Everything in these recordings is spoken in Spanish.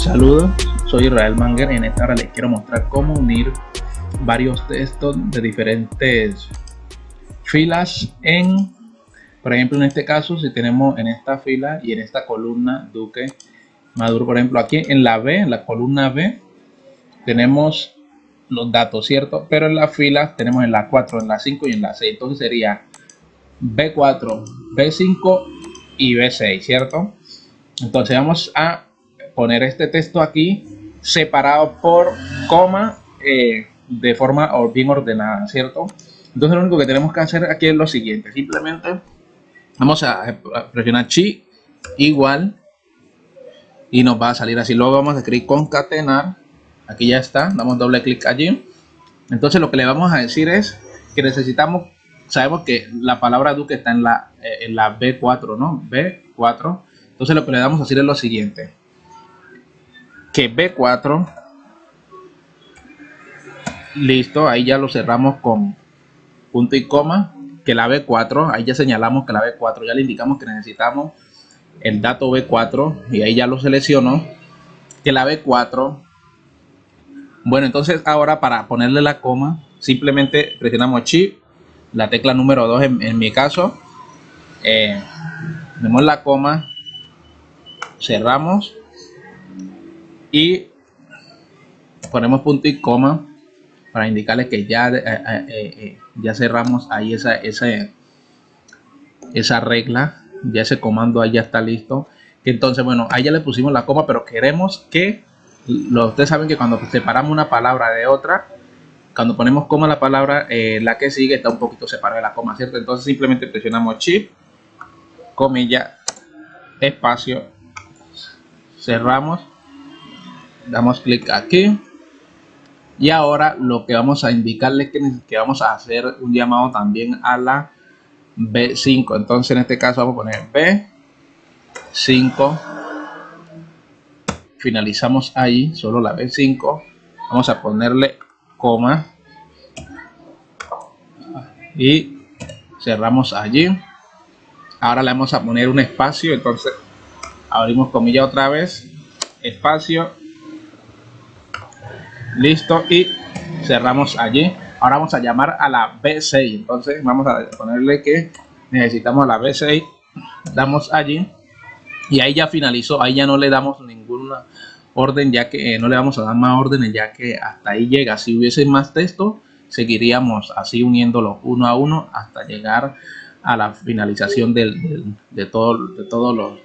Saludos, soy Israel Manger. En esta hora les quiero mostrar cómo unir varios textos de diferentes filas en, por ejemplo, en este caso, si tenemos en esta fila y en esta columna Duque Maduro, por ejemplo, aquí en la B, en la columna B, tenemos los datos, ¿cierto? Pero en la fila tenemos en la 4, en la 5 y en la 6. Entonces sería B4, B5 y B6, ¿cierto? Entonces vamos a poner este texto aquí separado por coma eh, de forma bien ordenada, ¿cierto? Entonces lo único que tenemos que hacer aquí es lo siguiente, simplemente vamos a presionar chi igual y nos va a salir así. Luego vamos a escribir concatenar, aquí ya está, damos doble clic allí. Entonces lo que le vamos a decir es que necesitamos, sabemos que la palabra Duque está en la, eh, en la B4, ¿no? B4. Entonces lo que le damos a decir es lo siguiente que B4 listo ahí ya lo cerramos con punto y coma que la B4 ahí ya señalamos que la B4 ya le indicamos que necesitamos el dato B4 y ahí ya lo seleccionó que la B4 bueno entonces ahora para ponerle la coma simplemente presionamos Shift la tecla número 2 en, mi caso eh, la coma cerramos y ponemos punto y coma para indicarles que ya, eh, eh, eh, ya cerramos ahí esa, esa, esa regla, ya ese comando ahí ya está listo. Entonces, bueno, ahí ya le pusimos la coma, pero queremos que, lo, ustedes saben que cuando separamos una palabra de otra, cuando ponemos coma la palabra, la que sigue está un poquito separada de la coma, ¿cierto? Entonces simplemente presionamos Shift, comilla, espacio, cerramos damos clic aquí. Y ahora lo que vamos a indicarles que, que vamos a hacer un llamado también a la B5 entonces en este caso vamos a poner B5 finalizamos ahí solo la B5 vamos a ponerle coma. Y cerramos allí. Ahora le vamos a poner un espacio. Entonces abrimos comilla otra vez. Espacio listo y cerramos allí. Ahora vamos a llamar a la B6 entonces vamos a ponerle que necesitamos la B6 damos allí. Y ahí ya finalizó. Ahí ya no le damos ninguna orden ya que eh, no le vamos a dar más órdenes ya que hasta ahí llega. Si hubiese más texto seguiríamos así uniéndolos uno a uno hasta llegar a la finalización de, todo, de todos los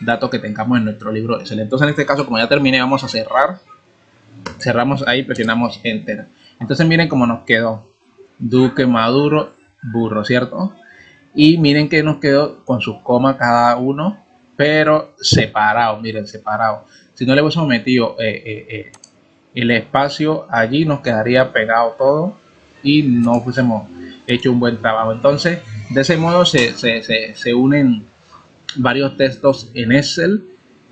datos que tengamos en nuestro libro Excel. Entonces en este caso como ya terminé vamos a cerrar cerramos ahí presionamos enter. Entonces miren cómo nos quedó. Duque Maduro Burro cierto y miren que nos quedó con sus comas cada uno pero separado miren separado. Si no le hubiésemos metido eh, eh, eh, el espacio allí nos quedaría pegado todo y no hubiésemos hecho un buen trabajo. Entonces de ese modo se, se, se, unen varios textos en Excel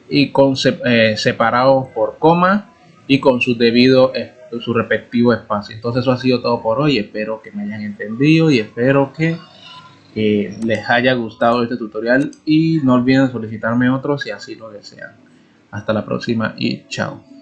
y con separados por coma y con su debido eh, su respectivo espacio. Entonces eso ha sido todo por hoy. Espero que me hayan entendido y espero que les haya gustado este tutorial. Y no olviden solicitarme otro si así lo desean. Hasta la próxima y chao